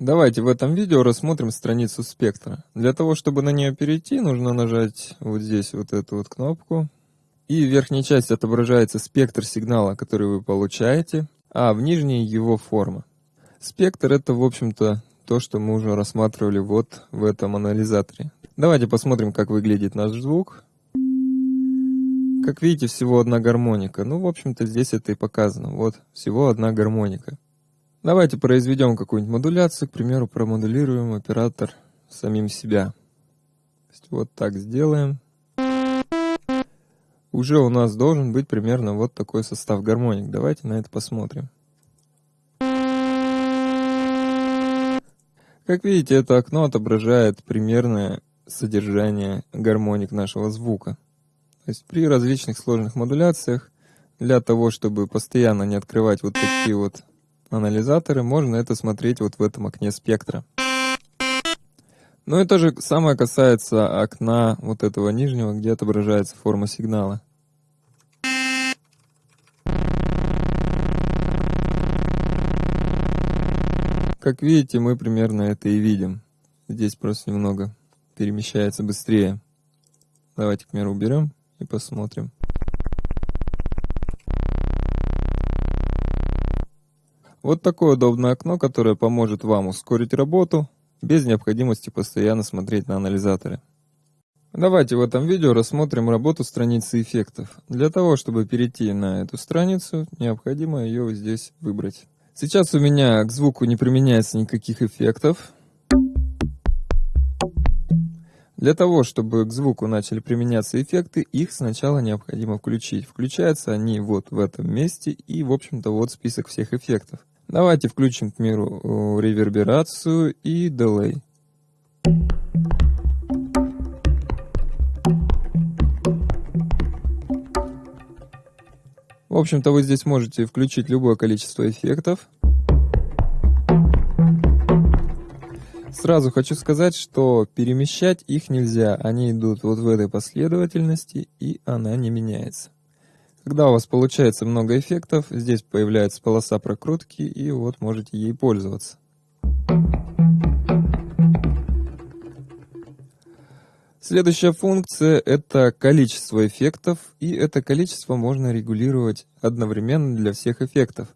Давайте в этом видео рассмотрим страницу спектра. Для того, чтобы на нее перейти, нужно нажать вот здесь вот эту вот кнопку. И в верхней части отображается спектр сигнала, который вы получаете, а в нижней его форма. Спектр это, в общем-то, то, что мы уже рассматривали вот в этом анализаторе. Давайте посмотрим, как выглядит наш звук. Как видите, всего одна гармоника. Ну, в общем-то, здесь это и показано. Вот, всего одна гармоника. Давайте произведем какую-нибудь модуляцию, к примеру, промодулируем оператор самим себя. Вот так сделаем. Уже у нас должен быть примерно вот такой состав гармоник. Давайте на это посмотрим. Как видите, это окно отображает примерное содержание гармоник нашего звука. То есть при различных сложных модуляциях, для того, чтобы постоянно не открывать вот такие вот анализаторы, можно это смотреть вот в этом окне спектра. Ну и то же самое касается окна вот этого нижнего, где отображается форма сигнала. Как видите, мы примерно это и видим. Здесь просто немного перемещается быстрее. Давайте, к примеру, уберем и посмотрим. Вот такое удобное окно, которое поможет вам ускорить работу, без необходимости постоянно смотреть на анализаторы. Давайте в этом видео рассмотрим работу страницы эффектов. Для того, чтобы перейти на эту страницу, необходимо ее здесь выбрать. Сейчас у меня к звуку не применяется никаких эффектов. Для того, чтобы к звуку начали применяться эффекты, их сначала необходимо включить. Включаются они вот в этом месте и, в общем-то, вот список всех эффектов. Давайте включим, к миру, реверберацию и дилей. В общем-то, вы здесь можете включить любое количество эффектов. Сразу хочу сказать, что перемещать их нельзя. Они идут вот в этой последовательности, и она не меняется. Когда у вас получается много эффектов, здесь появляется полоса прокрутки, и вот можете ей пользоваться. Следующая функция – это количество эффектов, и это количество можно регулировать одновременно для всех эффектов.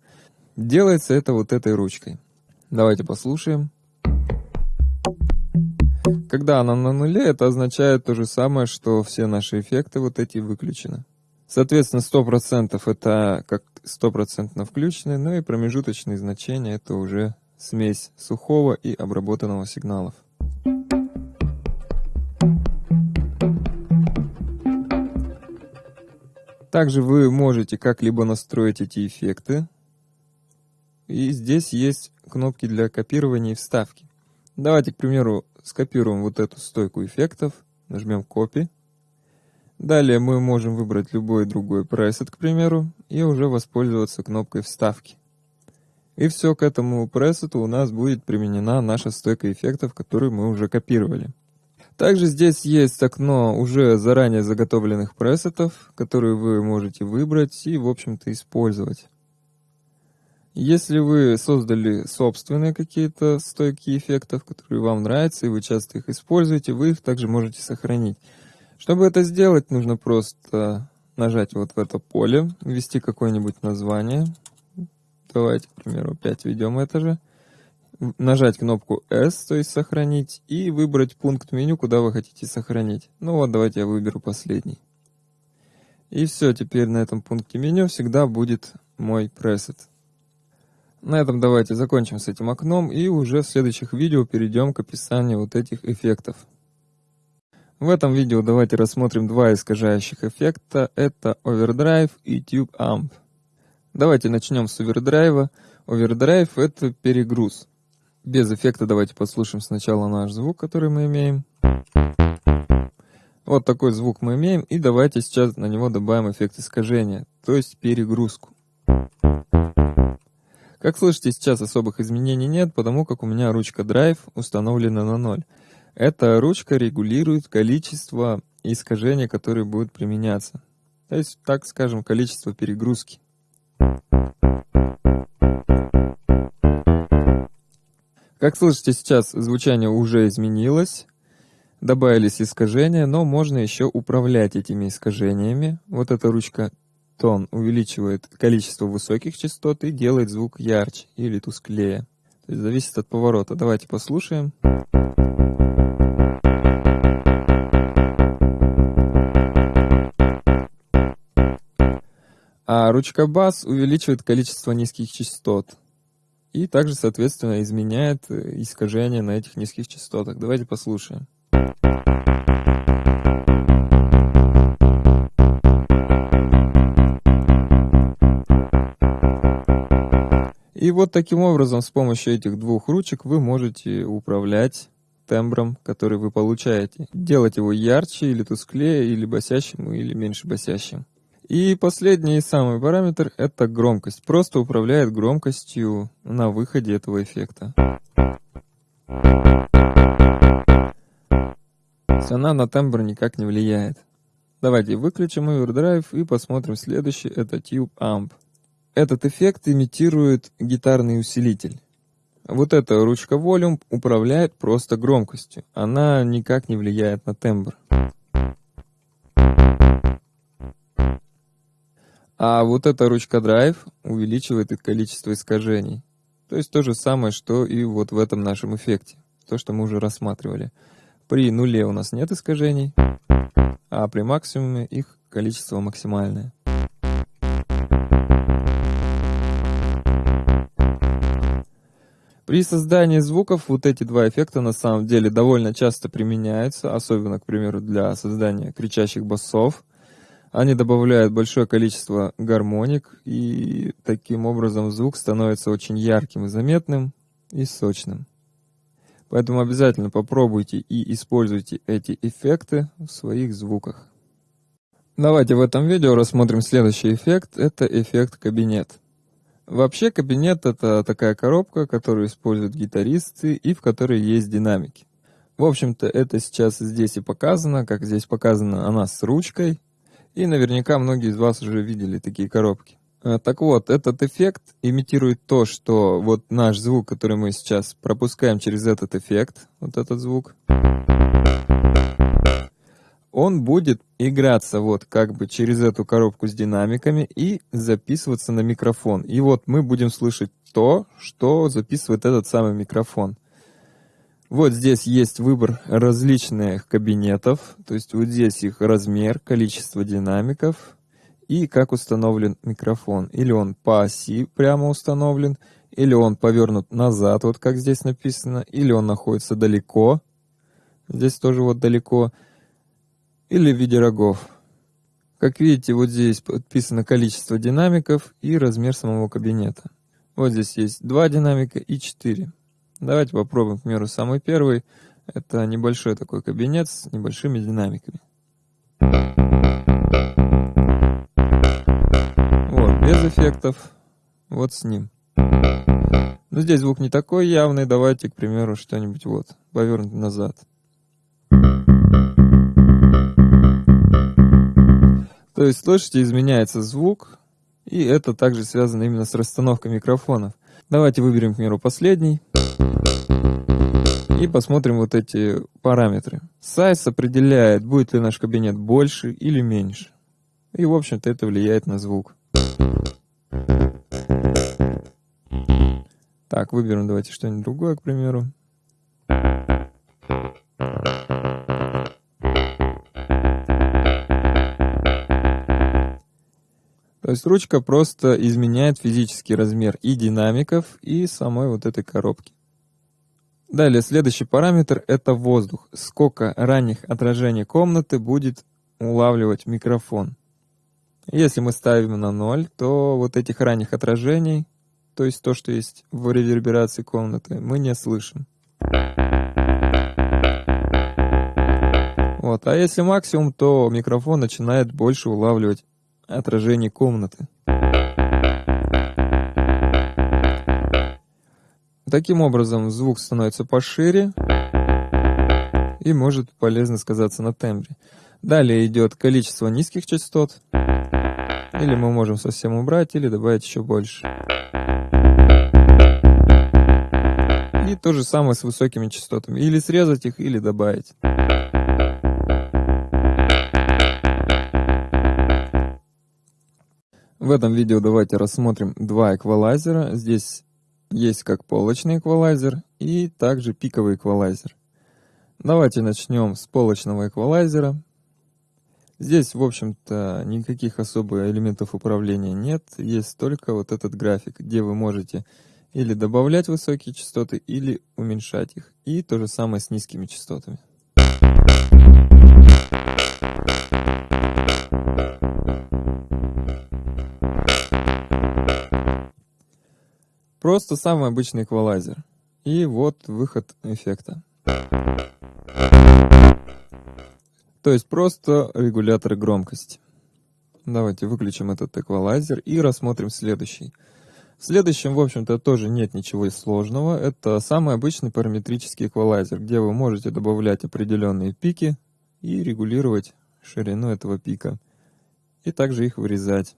Делается это вот этой ручкой. Давайте послушаем. Когда она на нуле, это означает то же самое, что все наши эффекты вот эти выключены. Соответственно, 100% это как стопроцентно включенные, ну и промежуточные значения это уже смесь сухого и обработанного сигналов. Также вы можете как-либо настроить эти эффекты. И здесь есть кнопки для копирования и вставки. Давайте, к примеру, скопируем вот эту стойку эффектов, нажмем Copy. Далее мы можем выбрать любой другой пресет, к примеру, и уже воспользоваться кнопкой вставки. И все, к этому пресету у нас будет применена наша стойка эффектов, которую мы уже копировали. Также здесь есть окно уже заранее заготовленных пресетов, которые вы можете выбрать и, в общем-то, использовать. Если вы создали собственные какие-то стойки эффектов, которые вам нравятся, и вы часто их используете, вы их также можете сохранить. Чтобы это сделать, нужно просто нажать вот в это поле, ввести какое-нибудь название. Давайте, к примеру, опять введем это же. Нажать кнопку S, то есть сохранить, и выбрать пункт меню, куда вы хотите сохранить. Ну вот, давайте я выберу последний. И все, теперь на этом пункте меню всегда будет мой пресет. На этом давайте закончим с этим окном и уже в следующих видео перейдем к описанию вот этих эффектов. В этом видео давайте рассмотрим два искажающих эффекта. Это Overdrive и Tube Amp. Давайте начнем с овердрайва. Overdrive — это перегруз. Без эффекта давайте послушаем сначала наш звук, который мы имеем. Вот такой звук мы имеем, и давайте сейчас на него добавим эффект искажения, то есть перегрузку. Как слышите, сейчас особых изменений нет, потому как у меня ручка Drive установлена на 0. Эта ручка регулирует количество искажений, которые будут применяться. То есть, так скажем, количество перегрузки. Как слышите, сейчас звучание уже изменилось, добавились искажения, но можно еще управлять этими искажениями. Вот эта ручка тон увеличивает количество высоких частот и делает звук ярче или тусклее. То есть зависит от поворота. Давайте послушаем. А ручка бас увеличивает количество низких частот. И также, соответственно, изменяет э, искажение на этих низких частотах. Давайте послушаем. И вот таким образом, с помощью этих двух ручек вы можете управлять тембром, который вы получаете. Делать его ярче или тусклее, или басящим, или меньше басящим. И последний и самый параметр — это громкость. Просто управляет громкостью на выходе этого эффекта. Она на тембр никак не влияет. Давайте выключим Overdrive и посмотрим следующий, это Tube Amp. Этот эффект имитирует гитарный усилитель. Вот эта ручка Volume управляет просто громкостью. Она никак не влияет на тембр. А вот эта ручка Drive увеличивает количество искажений. То есть то же самое, что и вот в этом нашем эффекте. То, что мы уже рассматривали. При нуле у нас нет искажений, а при максимуме их количество максимальное. При создании звуков вот эти два эффекта на самом деле довольно часто применяются, особенно, к примеру, для создания кричащих басов – они добавляют большое количество гармоник, и таким образом звук становится очень ярким и заметным, и сочным. Поэтому обязательно попробуйте и используйте эти эффекты в своих звуках. Давайте в этом видео рассмотрим следующий эффект. Это эффект кабинет. Вообще кабинет это такая коробка, которую используют гитаристы и в которой есть динамики. В общем-то это сейчас здесь и показано, как здесь показана она с ручкой, и наверняка многие из вас уже видели такие коробки. А, так вот, этот эффект имитирует то, что вот наш звук, который мы сейчас пропускаем через этот эффект, вот этот звук, он будет играться вот как бы через эту коробку с динамиками и записываться на микрофон. И вот мы будем слышать то, что записывает этот самый микрофон. Вот здесь есть выбор различных кабинетов, то есть вот здесь их размер, количество динамиков и как установлен микрофон. Или он по оси прямо установлен, или он повернут назад, вот как здесь написано, или он находится далеко, здесь тоже вот далеко, или в виде рогов. Как видите, вот здесь подписано количество динамиков и размер самого кабинета. Вот здесь есть два динамика и четыре. Давайте попробуем, к примеру, самый первый. Это небольшой такой кабинет с небольшими динамиками. Вот, без эффектов. Вот с ним. Но здесь звук не такой явный. Давайте, к примеру, что-нибудь вот, повернуть назад. То есть, слышите, изменяется звук, и это также связано именно с расстановкой микрофонов. Давайте выберем, к примеру, последний. И посмотрим вот эти параметры. Size определяет, будет ли наш кабинет больше или меньше. И, в общем-то, это влияет на звук. Так, выберем давайте что-нибудь другое, к примеру. То есть ручка просто изменяет физический размер и динамиков, и самой вот этой коробки. Далее, следующий параметр – это воздух. Сколько ранних отражений комнаты будет улавливать микрофон. Если мы ставим на 0, то вот этих ранних отражений, то есть то, что есть в реверберации комнаты, мы не слышим. Вот. А если максимум, то микрофон начинает больше улавливать отражений комнаты. Таким образом, звук становится пошире и может полезно сказаться на тембре. Далее идет количество низких частот, или мы можем совсем убрать, или добавить еще больше. И то же самое с высокими частотами. Или срезать их, или добавить. В этом видео давайте рассмотрим два эквалайзера. Здесь есть как полочный эквалайзер и также пиковый эквалайзер. Давайте начнем с полочного эквалайзера. Здесь, в общем-то, никаких особых элементов управления нет. Есть только вот этот график, где вы можете или добавлять высокие частоты, или уменьшать их. И то же самое с низкими частотами. Просто самый обычный эквалайзер. И вот выход эффекта. То есть просто регулятор громкости. Давайте выключим этот эквалайзер и рассмотрим следующий. В следующем, в общем-то, тоже нет ничего сложного. Это самый обычный параметрический эквалайзер, где вы можете добавлять определенные пики и регулировать ширину этого пика. И также их вырезать.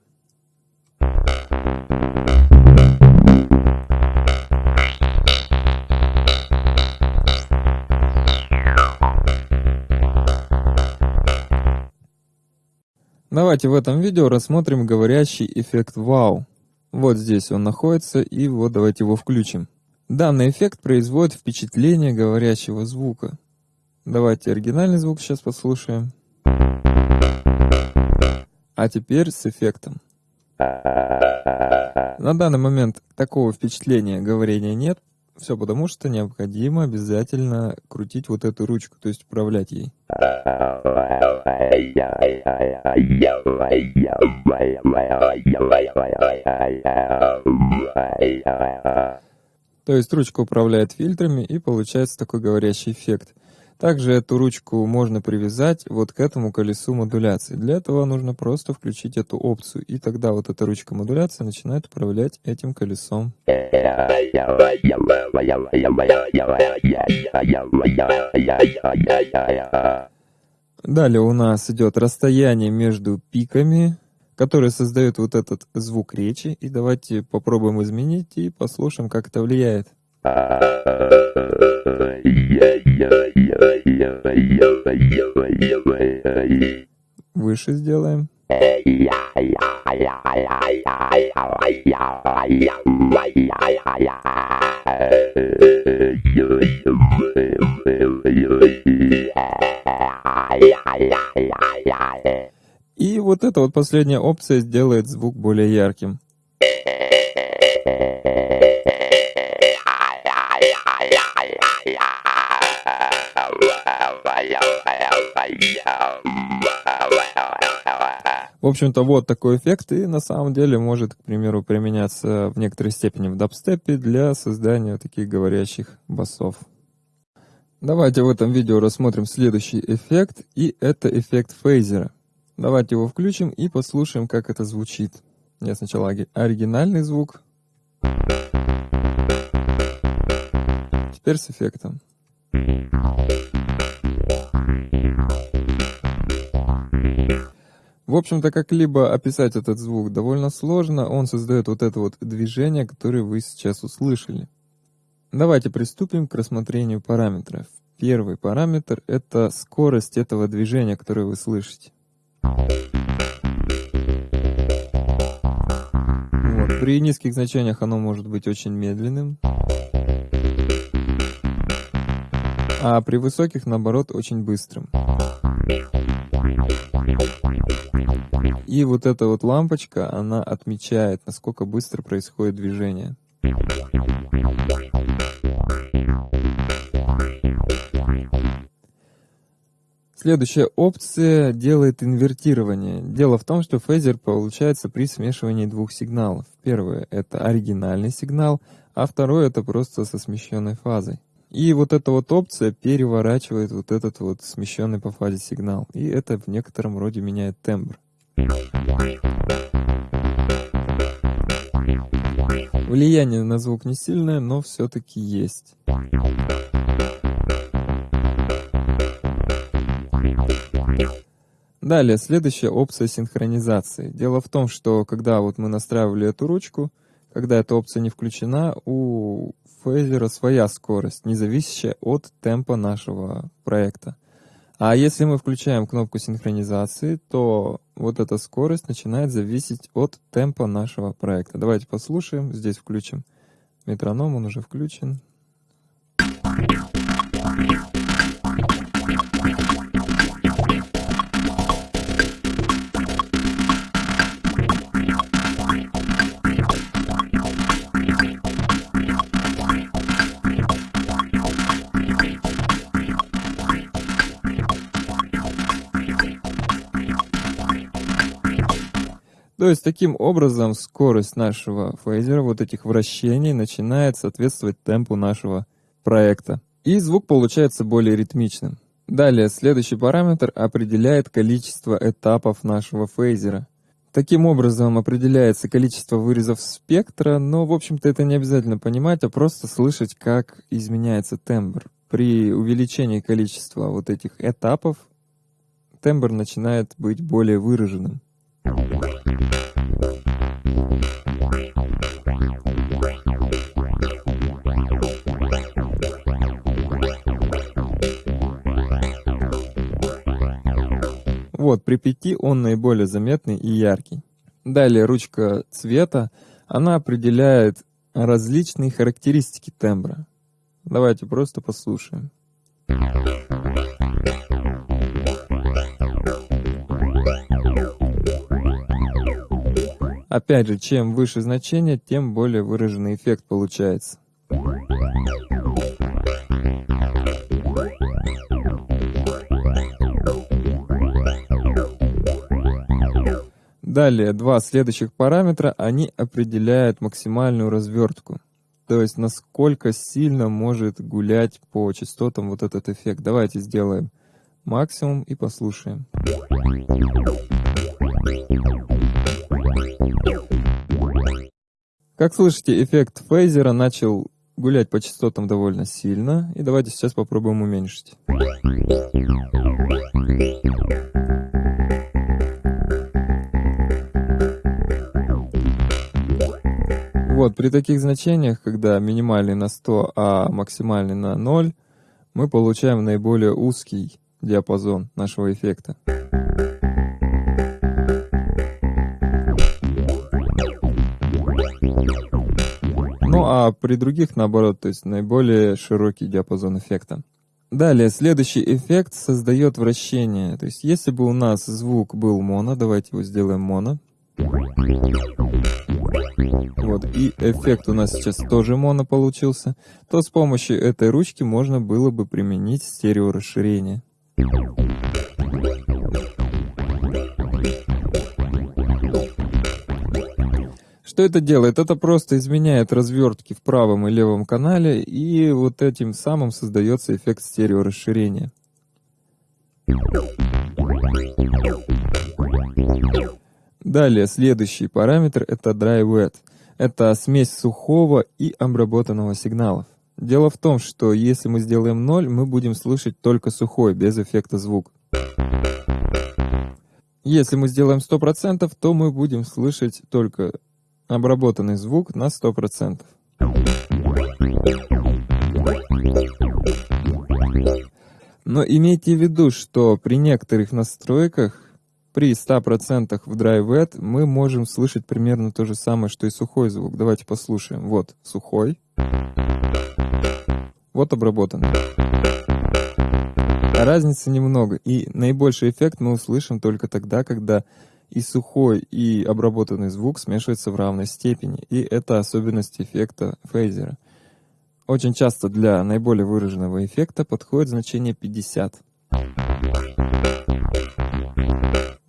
Давайте в этом видео рассмотрим говорящий эффект вау. Вот здесь он находится, и вот давайте его включим. Данный эффект производит впечатление говорящего звука. Давайте оригинальный звук сейчас послушаем. А теперь с эффектом. На данный момент такого впечатления говорения нет, все потому, что необходимо обязательно крутить вот эту ручку, то есть управлять ей. То есть ручка управляет фильтрами и получается такой говорящий эффект. Также эту ручку можно привязать вот к этому колесу модуляции. Для этого нужно просто включить эту опцию, и тогда вот эта ручка модуляции начинает управлять этим колесом. Далее у нас идет расстояние между пиками, которые создают вот этот звук речи. И давайте попробуем изменить и послушаем, как это влияет. Выше сделаем. И вот эта вот последняя опция сделает звук более ярким. В общем-то, вот такой эффект, и на самом деле может, к примеру, применяться в некоторой степени в дабстепе для создания таких говорящих басов. Давайте в этом видео рассмотрим следующий эффект, и это эффект фейзера. Давайте его включим и послушаем, как это звучит. Я сначала оригинальный звук. Теперь с эффектом. В общем-то, как-либо описать этот звук довольно сложно, он создает вот это вот движение, которое вы сейчас услышали. Давайте приступим к рассмотрению параметров. Первый параметр — это скорость этого движения, которое вы слышите. Вот. При низких значениях оно может быть очень медленным, а при высоких, наоборот, очень быстрым. И вот эта вот лампочка, она отмечает, насколько быстро происходит движение. Следующая опция делает инвертирование. Дело в том, что фейзер получается при смешивании двух сигналов. Первое — это оригинальный сигнал, а второе — это просто со смещенной фазой. И вот эта вот опция переворачивает вот этот вот смещенный по фазе сигнал. И это в некотором роде меняет тембр. Влияние на звук не сильное, но все-таки есть. Далее, следующая опция синхронизации. Дело в том, что когда вот мы настраивали эту ручку, когда эта опция не включена, у фейзера своя скорость, не зависящая от темпа нашего проекта. А если мы включаем кнопку синхронизации, то вот эта скорость начинает зависеть от темпа нашего проекта. Давайте послушаем. Здесь включим метроном, он уже включен. То есть таким образом скорость нашего фейзера, вот этих вращений, начинает соответствовать темпу нашего проекта. И звук получается более ритмичным. Далее, следующий параметр определяет количество этапов нашего фейзера. Таким образом определяется количество вырезов спектра, но, в общем-то, это не обязательно понимать, а просто слышать, как изменяется тембр. При увеличении количества вот этих этапов тембр начинает быть более выраженным. Вот, при пяти он наиболее заметный и яркий. Далее ручка цвета, она определяет различные характеристики тембра. Давайте просто послушаем. Опять же, чем выше значение, тем более выраженный эффект получается. Далее, два следующих параметра, они определяют максимальную развертку. То есть, насколько сильно может гулять по частотам вот этот эффект. Давайте сделаем максимум и послушаем. Как слышите, эффект фейзера начал гулять по частотам довольно сильно. И давайте сейчас попробуем уменьшить. Вот, при таких значениях, когда минимальный на 100, а максимальный на 0, мы получаем наиболее узкий диапазон нашего эффекта. Ну а при других наоборот, то есть наиболее широкий диапазон эффекта. Далее, следующий эффект создает вращение. То есть если бы у нас звук был моно, давайте его сделаем моно. Вот, и эффект у нас сейчас тоже моно получился, то с помощью этой ручки можно было бы применить стереорасширение. Что это делает? Это просто изменяет развертки в правом и левом канале, и вот этим самым создается эффект стереорасширения. Далее, следующий параметр — это dry wet. Это смесь сухого и обработанного сигналов. Дело в том, что если мы сделаем 0, мы будем слышать только сухой, без эффекта звук. Если мы сделаем 100%, то мы будем слышать только обработанный звук на 100%. Но имейте в виду, что при некоторых настройках при 100% в Wet мы можем слышать примерно то же самое, что и сухой звук. Давайте послушаем. Вот сухой. Вот обработанный. Разницы немного, и наибольший эффект мы услышим только тогда, когда и сухой, и обработанный звук смешиваются в равной степени, и это особенность эффекта фейзера. Очень часто для наиболее выраженного эффекта подходит значение 50.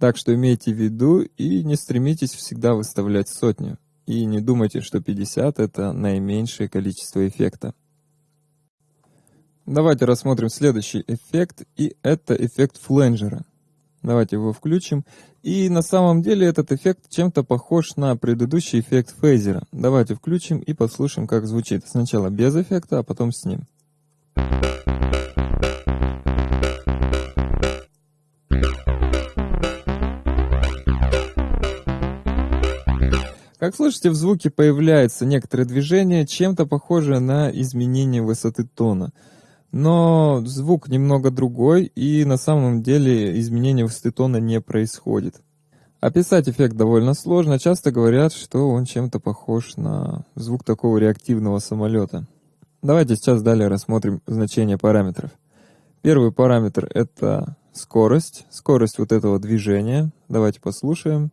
Так что имейте в виду и не стремитесь всегда выставлять сотню. И не думайте, что 50 — это наименьшее количество эффекта. Давайте рассмотрим следующий эффект, и это эффект фленджера. Давайте его включим. И на самом деле этот эффект чем-то похож на предыдущий эффект фейзера. Давайте включим и послушаем, как звучит. Сначала без эффекта, а потом с ним. Как слышите, в звуке появляется некоторое движение, чем-то похожее на изменение высоты тона. Но звук немного другой, и на самом деле изменение высоты тона не происходит. Описать эффект довольно сложно, часто говорят, что он чем-то похож на звук такого реактивного самолета. Давайте сейчас далее рассмотрим значение параметров. Первый параметр это скорость, скорость вот этого движения. Давайте послушаем.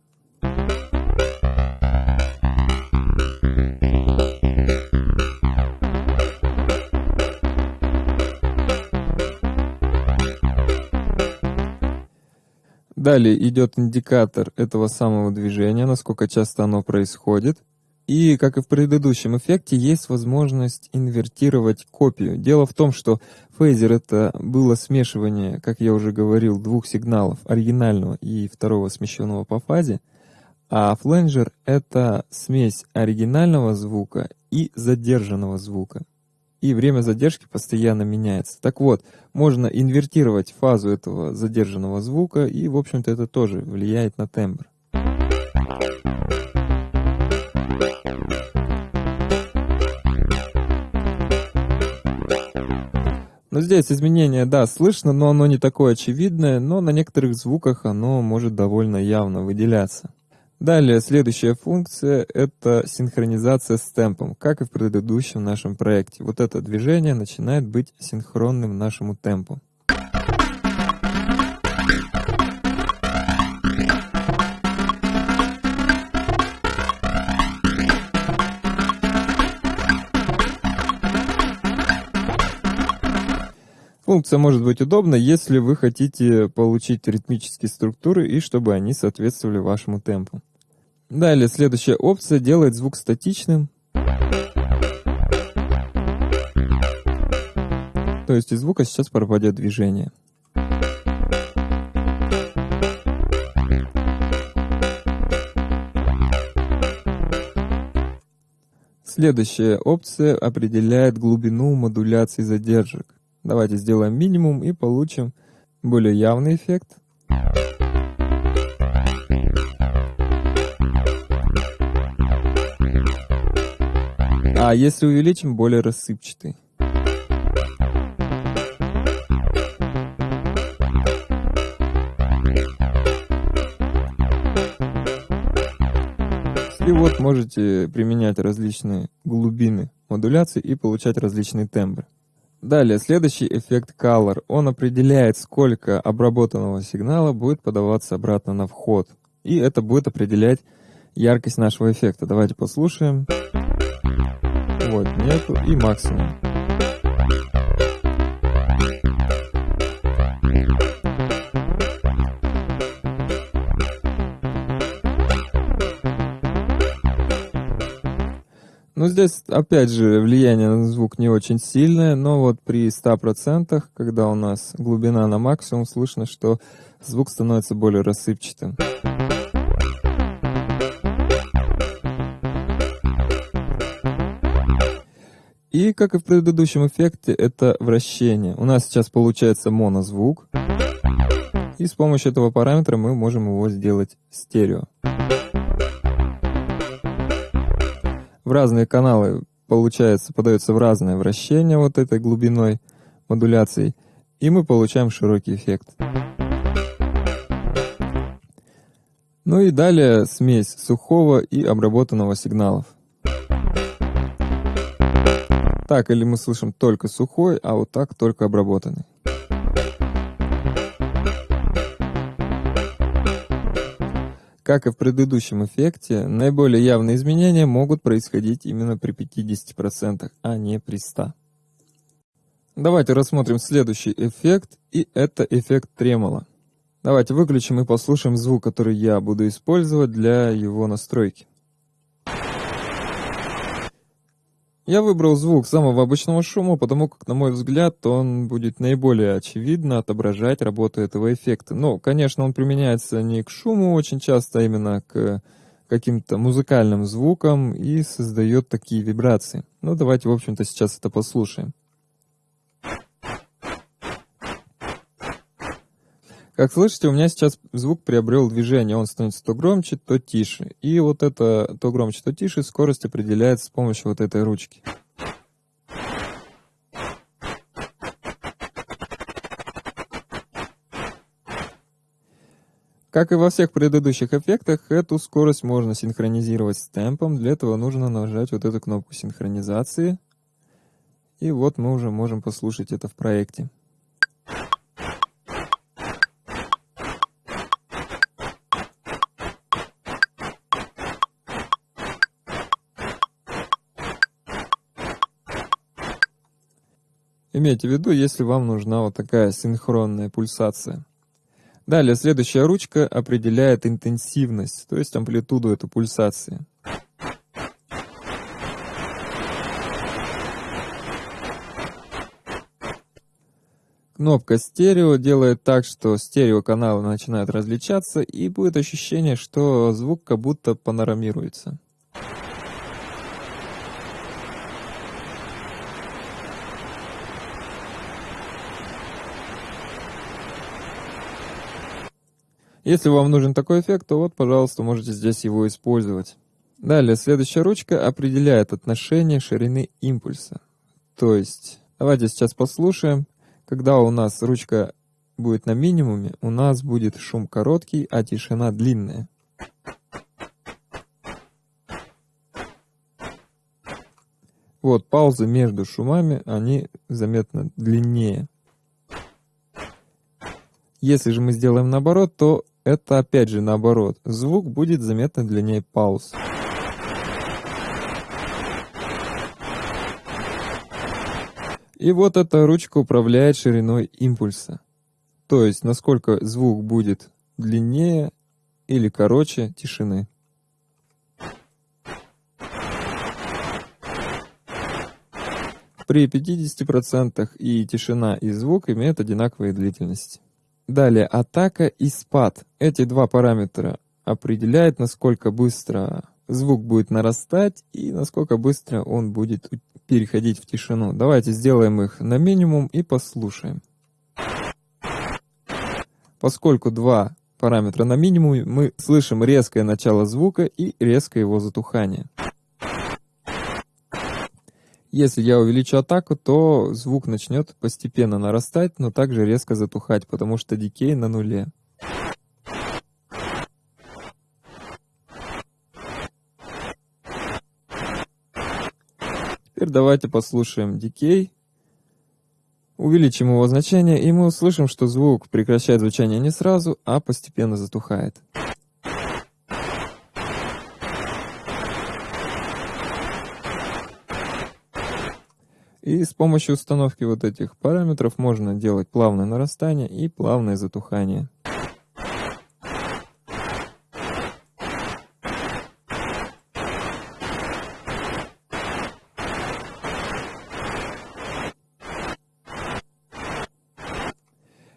Далее идет индикатор этого самого движения, насколько часто оно происходит. И, как и в предыдущем эффекте, есть возможность инвертировать копию. Дело в том, что фейзер это было смешивание, как я уже говорил, двух сигналов, оригинального и второго смещенного по фазе, а фленджер это смесь оригинального звука и задержанного звука и время задержки постоянно меняется. Так вот, можно инвертировать фазу этого задержанного звука, и, в общем-то, это тоже влияет на тембр. Но здесь изменение, да, слышно, но оно не такое очевидное, но на некоторых звуках оно может довольно явно выделяться. Далее, следующая функция — это синхронизация с темпом, как и в предыдущем нашем проекте. Вот это движение начинает быть синхронным нашему темпу. Функция может быть удобна, если вы хотите получить ритмические структуры и чтобы они соответствовали вашему темпу. Далее, следующая опция делает звук статичным. То есть из звука сейчас пропадет движение. Следующая опция определяет глубину модуляции задержек. Давайте сделаем минимум и получим более явный эффект. А если увеличим, более рассыпчатый. И вот можете применять различные глубины модуляции и получать различные тембры. Далее, следующий эффект Color. Он определяет, сколько обработанного сигнала будет подаваться обратно на вход. И это будет определять яркость нашего эффекта. Давайте послушаем. Вот, нету и максимум. Ну, здесь, опять же, влияние на звук не очень сильное, но вот при 100%, когда у нас глубина на максимум, слышно, что звук становится более рассыпчатым. И, как и в предыдущем эффекте, это вращение. У нас сейчас получается монозвук. И с помощью этого параметра мы можем его сделать стерео. В разные каналы, получается, подается в разное вращение вот этой глубиной модуляции. И мы получаем широкий эффект. Ну и далее смесь сухого и обработанного сигналов. Так или мы слышим только сухой, а вот так только обработанный. Как и в предыдущем эффекте, наиболее явные изменения могут происходить именно при 50%, а не при 100%. Давайте рассмотрим следующий эффект, и это эффект тремоло. Давайте выключим и послушаем звук, который я буду использовать для его настройки. Я выбрал звук самого обычного шума, потому как, на мой взгляд, он будет наиболее очевидно отображать работу этого эффекта. Но, конечно, он применяется не к шуму очень часто, а именно к каким-то музыкальным звукам и создает такие вибрации. Ну, давайте, в общем-то, сейчас это послушаем. Как слышите, у меня сейчас звук приобрел движение, он становится то громче, то тише. И вот это то громче, то тише скорость определяется с помощью вот этой ручки. Как и во всех предыдущих эффектах, эту скорость можно синхронизировать с темпом. Для этого нужно нажать вот эту кнопку синхронизации. И вот мы уже можем послушать это в проекте. Имейте в виду, если вам нужна вот такая синхронная пульсация. Далее, следующая ручка определяет интенсивность, то есть амплитуду этой пульсации. Кнопка стерео делает так, что стереоканалы начинают различаться, и будет ощущение, что звук как будто панорамируется. Если вам нужен такой эффект, то вот, пожалуйста, можете здесь его использовать. Далее, следующая ручка определяет отношение ширины импульса. То есть, давайте сейчас послушаем. Когда у нас ручка будет на минимуме, у нас будет шум короткий, а тишина длинная. Вот, паузы между шумами, они заметно длиннее. Если же мы сделаем наоборот, то это опять же наоборот. Звук будет заметно длиннее пауз. И вот эта ручка управляет шириной импульса. То есть, насколько звук будет длиннее или короче тишины. При 50% и тишина, и звук имеют одинаковые длительности. Далее, атака и спад. Эти два параметра определяют, насколько быстро звук будет нарастать и насколько быстро он будет переходить в тишину. Давайте сделаем их на минимум и послушаем. Поскольку два параметра на минимуме, мы слышим резкое начало звука и резкое его затухание. Если я увеличу атаку, то звук начнет постепенно нарастать, но также резко затухать, потому что дикей на нуле. Теперь давайте послушаем дикей. Увеличим его значение, и мы услышим, что звук прекращает звучание не сразу, а постепенно затухает. И с помощью установки вот этих параметров можно делать плавное нарастание и плавное затухание.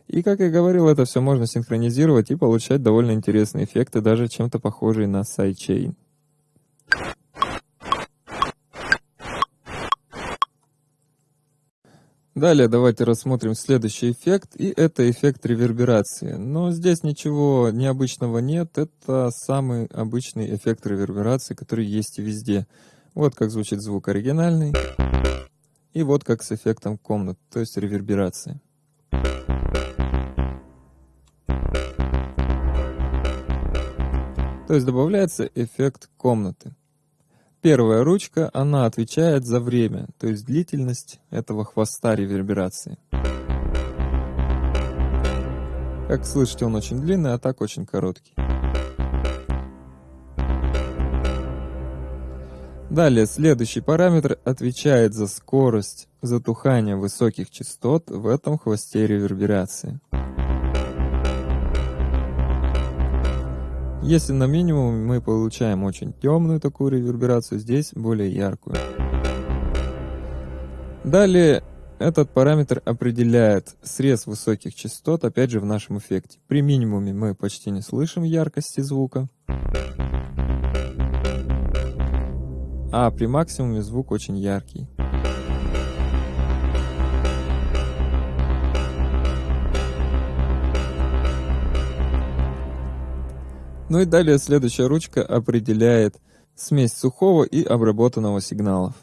И, как я говорил, это все можно синхронизировать и получать довольно интересные эффекты, даже чем-то похожие на sidechain. Далее давайте рассмотрим следующий эффект, и это эффект реверберации. Но здесь ничего необычного нет, это самый обычный эффект реверберации, который есть везде. Вот как звучит звук оригинальный, и вот как с эффектом комнат, то есть реверберации. То есть добавляется эффект комнаты. Первая ручка, она отвечает за время, то есть длительность этого хвоста реверберации. Как слышите, он очень длинный, а так очень короткий. Далее, следующий параметр отвечает за скорость затухания высоких частот в этом хвосте реверберации. Если на минимум мы получаем очень темную такую реверберацию, здесь более яркую. Далее этот параметр определяет срез высоких частот, опять же в нашем эффекте. При минимуме мы почти не слышим яркости звука. А при максимуме звук очень яркий. Ну и далее следующая ручка определяет смесь сухого и обработанного сигналов.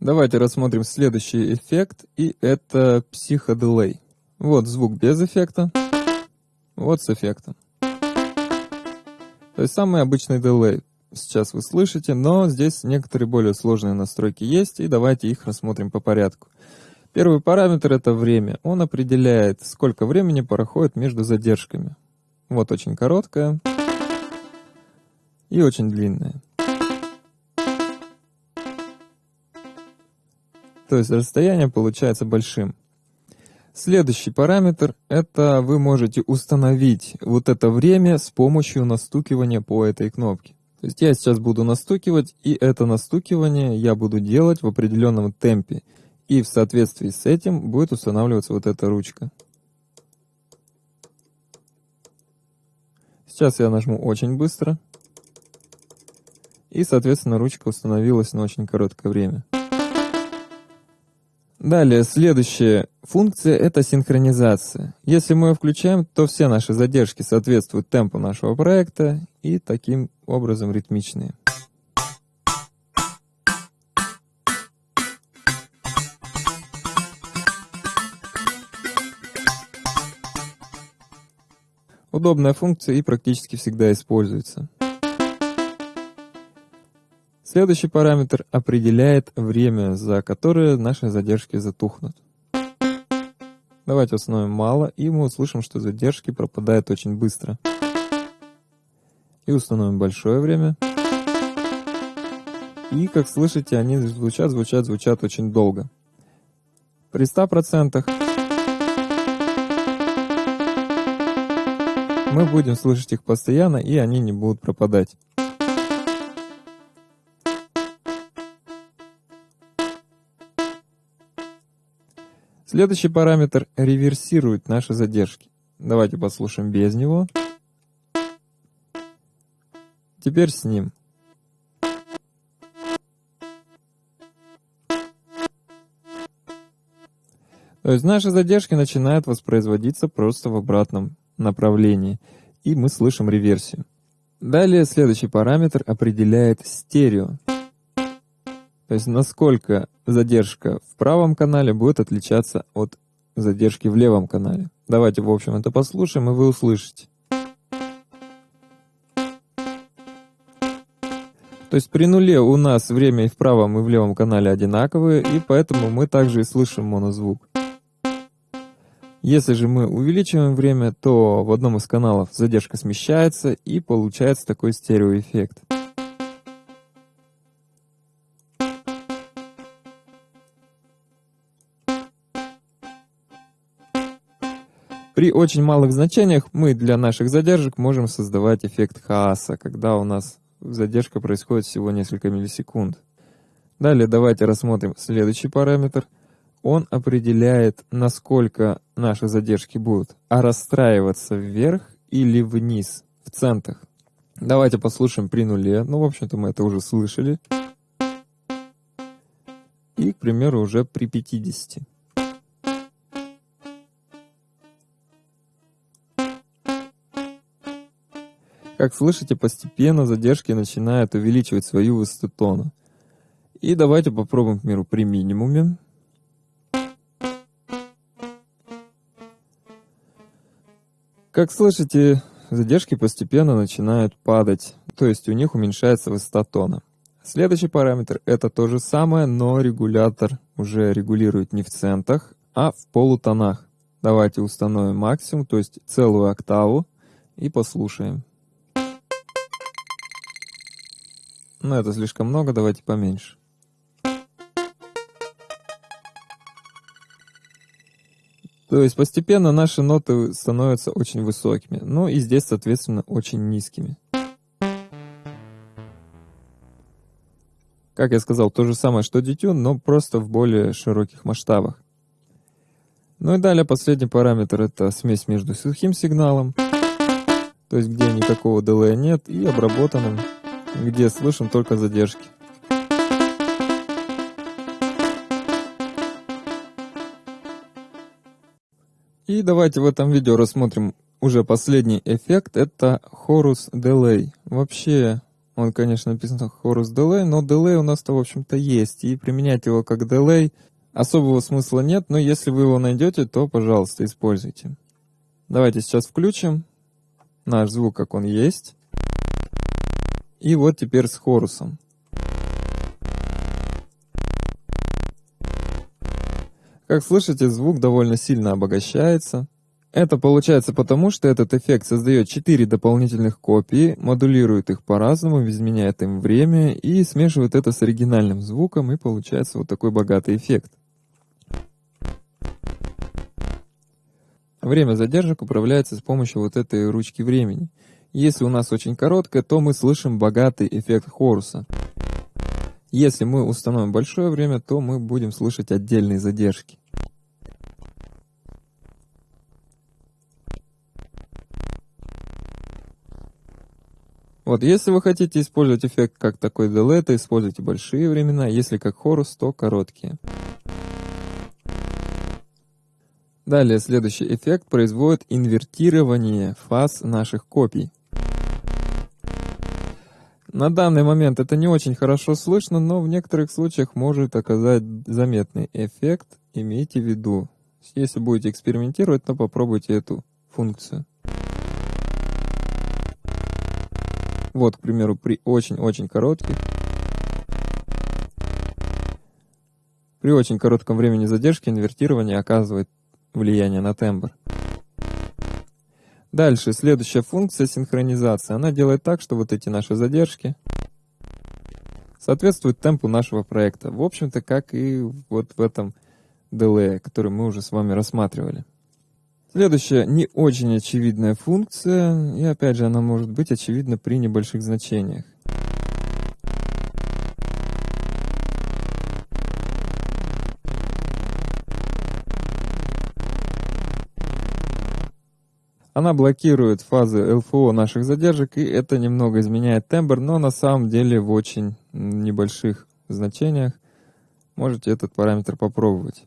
Давайте рассмотрим следующий эффект, и это психоделей. Вот звук без эффекта, вот с эффектом. То есть самый обычный дилей сейчас вы слышите, но здесь некоторые более сложные настройки есть, и давайте их рассмотрим по порядку. Первый параметр это время. Он определяет, сколько времени проходит между задержками. Вот очень короткая и очень длинная. То есть расстояние получается большим. Следующий параметр – это вы можете установить вот это время с помощью настукивания по этой кнопке. То есть я сейчас буду настукивать, и это настукивание я буду делать в определенном темпе. И в соответствии с этим будет устанавливаться вот эта ручка. Сейчас я нажму очень быстро. И, соответственно, ручка установилась на очень короткое время. Далее, следующая функция – это синхронизация. Если мы ее включаем, то все наши задержки соответствуют темпу нашего проекта и таким образом ритмичные. Удобная функция и практически всегда используется. Следующий параметр определяет время, за которое наши задержки затухнут. Давайте установим мало, и мы услышим, что задержки пропадают очень быстро. И установим большое время. И, как слышите, они звучат, звучат, звучат очень долго. При 100% мы будем слышать их постоянно, и они не будут пропадать. Следующий параметр реверсирует наши задержки. Давайте послушаем без него. Теперь с ним. То есть наши задержки начинают воспроизводиться просто в обратном направлении, и мы слышим реверсию. Далее следующий параметр определяет стерео. То есть насколько задержка в правом канале будет отличаться от задержки в левом канале. Давайте, в общем, это послушаем, и вы услышите. То есть при нуле у нас время и в правом, и в левом канале одинаковые, и поэтому мы также и слышим монозвук. Если же мы увеличиваем время, то в одном из каналов задержка смещается, и получается такой стереоэффект. При очень малых значениях мы для наших задержек можем создавать эффект хаоса, когда у нас задержка происходит всего несколько миллисекунд. Далее давайте рассмотрим следующий параметр. Он определяет, насколько наши задержки будут а расстраиваться вверх или вниз, в центах. Давайте послушаем при нуле. Ну, в общем-то, мы это уже слышали. И, к примеру, уже при 50. Как слышите, постепенно задержки начинают увеличивать свою высоту тона. И давайте попробуем, к примеру, при минимуме. Как слышите, задержки постепенно начинают падать, то есть у них уменьшается высота тона. Следующий параметр это то же самое, но регулятор уже регулирует не в центах, а в полутонах. Давайте установим максимум, то есть целую октаву, и послушаем. Но это слишком много, давайте поменьше. То есть постепенно наши ноты становятся очень высокими, ну и здесь, соответственно, очень низкими. Как я сказал, то же самое, что детюн, но просто в более широких масштабах. Ну и далее последний параметр это смесь между сухим сигналом, то есть где никакого дилея нет, и обработанным где слышим только задержки. И давайте в этом видео рассмотрим уже последний эффект, это Horus Delay. Вообще, он, конечно, написан Horus Delay, но Delay у нас-то, в общем-то, есть, и применять его как Delay особого смысла нет, но если вы его найдете, то, пожалуйста, используйте. Давайте сейчас включим наш звук, как он есть. И вот теперь с хорусом. Как слышите, звук довольно сильно обогащается. Это получается потому, что этот эффект создает 4 дополнительных копии, модулирует их по-разному, изменяет им время и смешивает это с оригинальным звуком, и получается вот такой богатый эффект. Время задержек управляется с помощью вот этой ручки времени. Если у нас очень короткое, то мы слышим богатый эффект Хоруса. Если мы установим большое время, то мы будем слышать отдельные задержки. Вот, если вы хотите использовать эффект как такой delay, то используйте большие времена, если как хорус, то короткие. Далее, следующий эффект производит инвертирование фаз наших копий. На данный момент это не очень хорошо слышно, но в некоторых случаях может оказать заметный эффект. Имейте в виду, если будете экспериментировать, то попробуйте эту функцию. Вот, к примеру, при очень-очень коротких, при очень коротком времени задержки инвертирование оказывает влияние на тембр. Дальше, следующая функция синхронизации. Она делает так, что вот эти наши задержки соответствуют темпу нашего проекта. В общем-то, как и вот в этом delay, который мы уже с вами рассматривали. Следующая не очень очевидная функция, и опять же она может быть очевидна при небольших значениях. Она блокирует фазы ЛФО наших задержек, и это немного изменяет тембр, но на самом деле в очень небольших значениях можете этот параметр попробовать.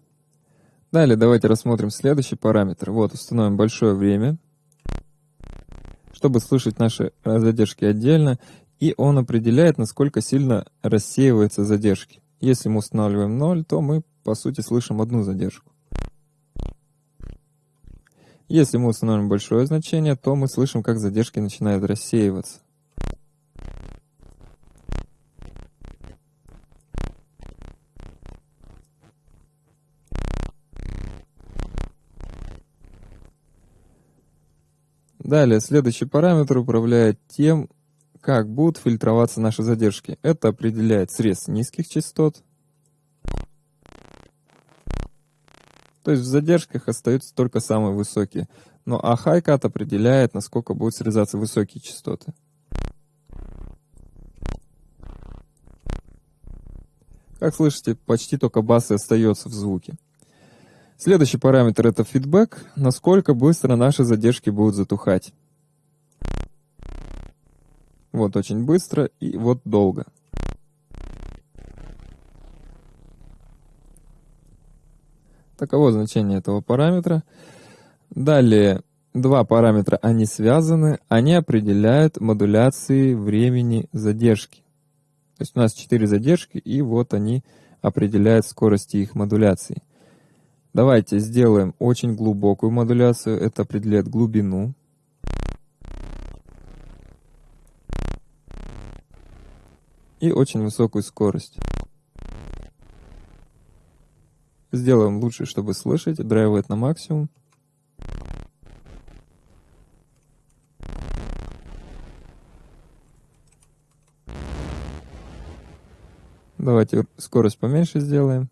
Далее давайте рассмотрим следующий параметр. Вот, установим большое время, чтобы слышать наши задержки отдельно, и он определяет, насколько сильно рассеиваются задержки. Если мы устанавливаем 0, то мы, по сути, слышим одну задержку. Если мы установим большое значение, то мы слышим, как задержки начинают рассеиваться. Далее, следующий параметр управляет тем, как будут фильтроваться наши задержки. Это определяет срез низких частот, То есть в задержках остаются только самые высокие. Но а хайкат определяет, насколько будут срезаться высокие частоты. Как слышите, почти только бас и остается в звуке. Следующий параметр это фидбэк, насколько быстро наши задержки будут затухать. Вот очень быстро и вот долго. Таково значение этого параметра. Далее, два параметра, они связаны, они определяют модуляции времени задержки. То есть у нас четыре задержки, и вот они определяют скорости их модуляции. Давайте сделаем очень глубокую модуляцию, это определяет глубину. И очень высокую скорость. Сделаем лучше, чтобы слышать. Драйвает на максимум. Давайте скорость поменьше сделаем.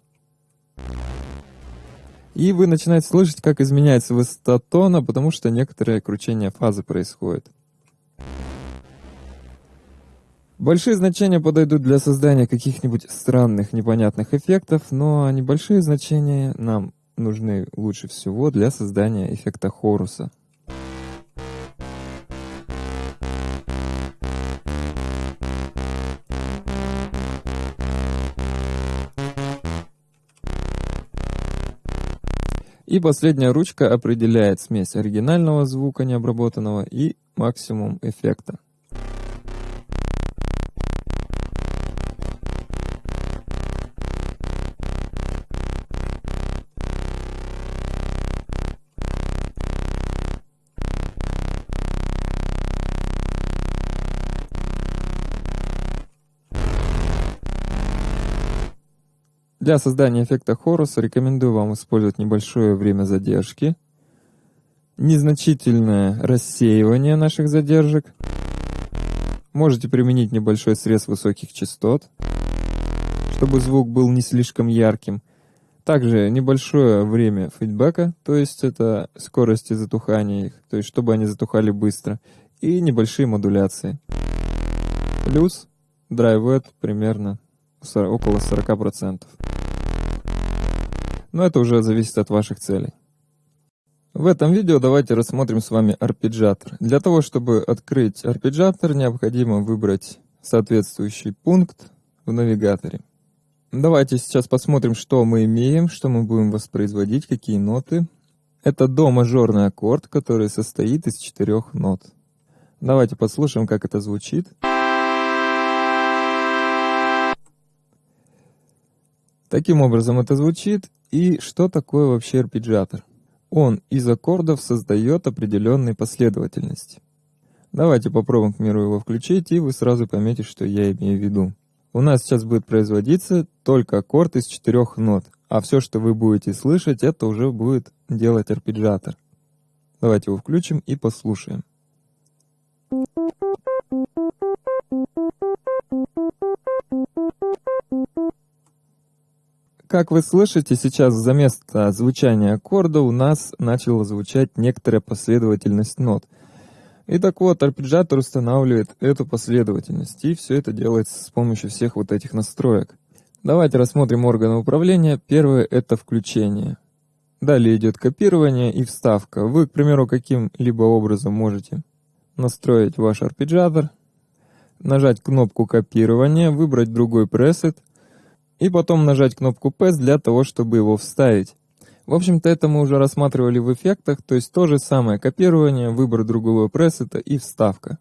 И вы начинаете слышать, как изменяется высота тона, потому что некоторое кручение фазы происходит. Большие значения подойдут для создания каких-нибудь странных, непонятных эффектов, но небольшие значения нам нужны лучше всего для создания эффекта хоруса. И последняя ручка определяет смесь оригинального звука необработанного и максимум эффекта. Для создания эффекта Хорус рекомендую вам использовать небольшое время задержки, незначительное рассеивание наших задержек. Можете применить небольшой срез высоких частот, чтобы звук был не слишком ярким. Также небольшое время фидбэка, то есть это скорости затухания их, то есть чтобы они затухали быстро, и небольшие модуляции. Плюс драйвет примерно около 40%. Но это уже зависит от ваших целей. В этом видео давайте рассмотрим с вами арпеджиатор. Для того, чтобы открыть арпеджиатор, необходимо выбрать соответствующий пункт в навигаторе. Давайте сейчас посмотрим, что мы имеем, что мы будем воспроизводить, какие ноты. Это до-мажорный аккорд, который состоит из четырех нот. Давайте послушаем, как это звучит. Таким образом это звучит. И что такое вообще арпеджиатор? Он из аккордов создает определенные последовательности. Давайте попробуем, к примеру, его включить, и вы сразу поймете, что я имею в виду. У нас сейчас будет производиться только аккорд из четырех нот, а все, что вы будете слышать, это уже будет делать арпеджиатор. Давайте его включим и послушаем. Как вы слышите, сейчас за место звучания аккорда у нас начала звучать некоторая последовательность нот. И так вот, арпеджиатор устанавливает эту последовательность, и все это делается с помощью всех вот этих настроек. Давайте рассмотрим органы управления. Первое — это включение. Далее идет копирование и вставка. Вы, к примеру, каким-либо образом можете настроить ваш арпеджиатор, нажать кнопку копирования, выбрать другой пресет — и потом нажать кнопку PS для того, чтобы его вставить. В общем-то, это мы уже рассматривали в эффектах, то есть то же самое копирование, выбор другого пресета и вставка.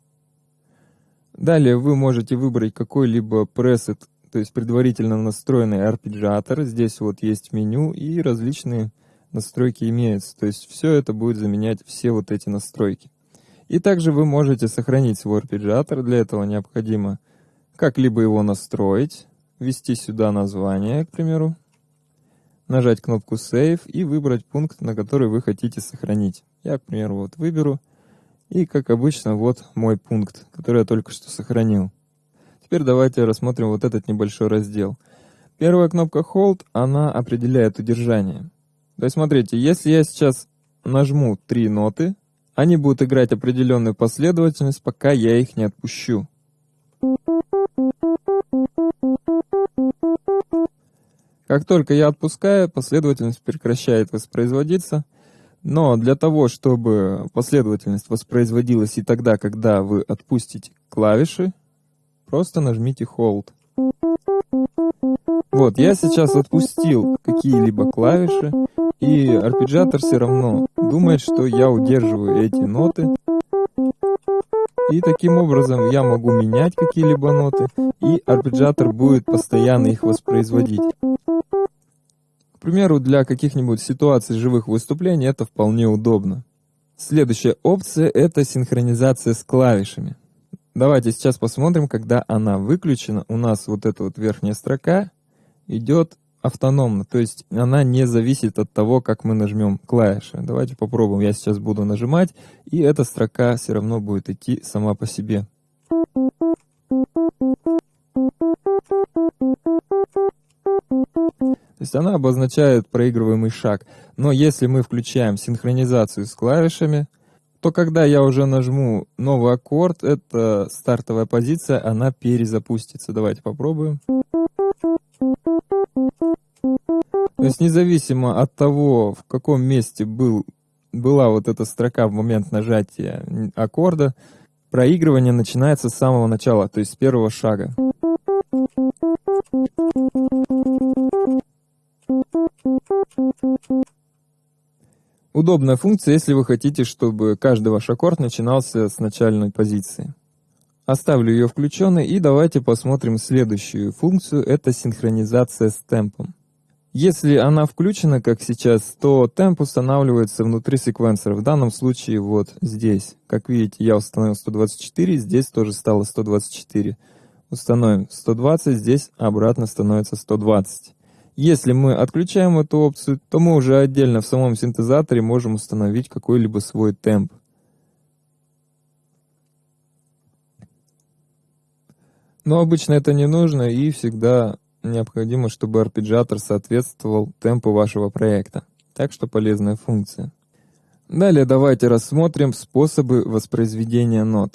Далее вы можете выбрать какой-либо пресет, то есть предварительно настроенный арпеджиатор. Здесь вот есть меню и различные настройки имеются. То есть все это будет заменять все вот эти настройки. И также вы можете сохранить свой арпеджиатор. Для этого необходимо как-либо его настроить, ввести сюда название, к примеру, нажать кнопку Save и выбрать пункт, на который вы хотите сохранить. Я, к примеру, вот выберу, и, как обычно, вот мой пункт, который я только что сохранил. Теперь давайте рассмотрим вот этот небольшой раздел. Первая кнопка Hold, она определяет удержание. То есть, смотрите, если я сейчас нажму три ноты, они будут играть определенную последовательность, пока я их не отпущу. Как только я отпускаю, последовательность прекращает воспроизводиться. Но для того, чтобы последовательность воспроизводилась и тогда, когда вы отпустите клавиши, просто нажмите Hold. Вот, я сейчас отпустил какие-либо клавиши, и арпеджиатор все равно думает, что я удерживаю эти ноты, и таким образом я могу менять какие-либо ноты, и арпеджиатор будет постоянно их воспроизводить. К примеру, для каких-нибудь ситуаций живых выступлений это вполне удобно. Следующая опция — это синхронизация с клавишами. Давайте сейчас посмотрим, когда она выключена. У нас вот эта вот верхняя строка идет автономно, то есть она не зависит от того, как мы нажмем клавиши. Давайте попробуем. Я сейчас буду нажимать, и эта строка все равно будет идти сама по себе. То есть она обозначает проигрываемый шаг. Но если мы включаем синхронизацию с клавишами, то когда я уже нажму новый аккорд, эта стартовая позиция, она перезапустится. Давайте попробуем. То есть независимо от того, в каком месте был, была вот эта строка в момент нажатия аккорда, проигрывание начинается с самого начала, то есть с первого шага. Удобная функция, если вы хотите, чтобы каждый ваш аккорд начинался с начальной позиции. Оставлю ее включенной и давайте посмотрим следующую функцию, это синхронизация с темпом. Если она включена, как сейчас, то темп устанавливается внутри секвенсора. В данном случае вот здесь. Как видите, я установил 124, здесь тоже стало 124. Установим 120, здесь обратно становится 120. Если мы отключаем эту опцию, то мы уже отдельно в самом синтезаторе можем установить какой-либо свой темп. Но обычно это не нужно и всегда необходимо, чтобы арпеджиатор соответствовал темпу вашего проекта. Так что полезная функция. Далее давайте рассмотрим способы воспроизведения нот.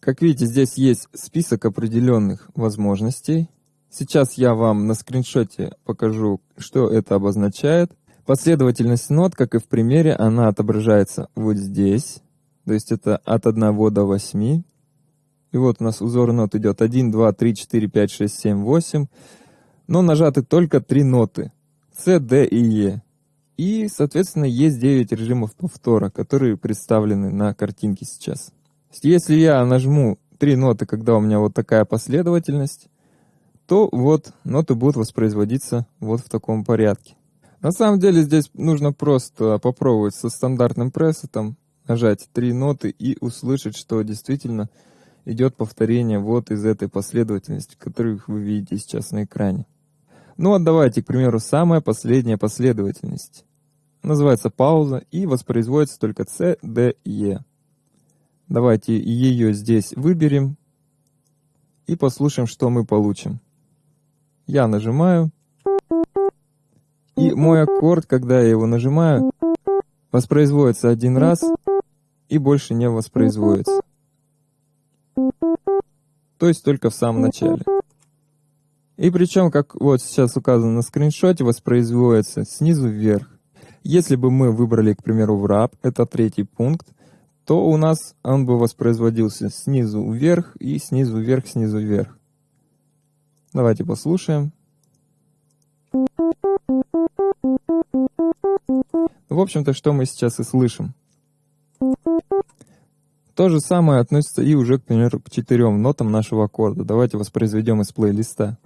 Как видите, здесь есть список определенных возможностей. Сейчас я вам на скриншоте покажу, что это обозначает. Последовательность нот, как и в примере, она отображается вот здесь. То есть это от 1 до 8. И вот у нас узор нот идет 1, 2, 3, 4, 5, 6, 7, 8. Но нажаты только три ноты. С, Д и Е. И, соответственно, есть 9 режимов повтора, которые представлены на картинке сейчас. Если я нажму три ноты, когда у меня вот такая последовательность, то вот ноты будут воспроизводиться вот в таком порядке. На самом деле здесь нужно просто попробовать со стандартным прессом, нажать три ноты и услышать, что действительно идет повторение вот из этой последовательности, которую вы видите сейчас на экране. Ну вот давайте, к примеру, самая последняя последовательность. Называется пауза и воспроизводится только C, D, E. Давайте ее здесь выберем и послушаем, что мы получим. Я нажимаю, и мой аккорд, когда я его нажимаю, воспроизводится один раз и больше не воспроизводится. То есть только в самом начале. И причем, как вот сейчас указано на скриншоте, воспроизводится снизу вверх. Если бы мы выбрали, к примеру, wrap, это третий пункт, то у нас он бы воспроизводился снизу вверх и снизу вверх, снизу вверх. Давайте послушаем. В общем-то, что мы сейчас и слышим. То же самое относится и уже, к примеру, к четырем нотам нашего аккорда. Давайте воспроизведем из плейлиста.